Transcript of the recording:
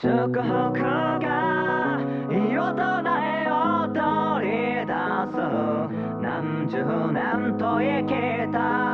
祝福が異を唱えを取り出す。何十年と生きた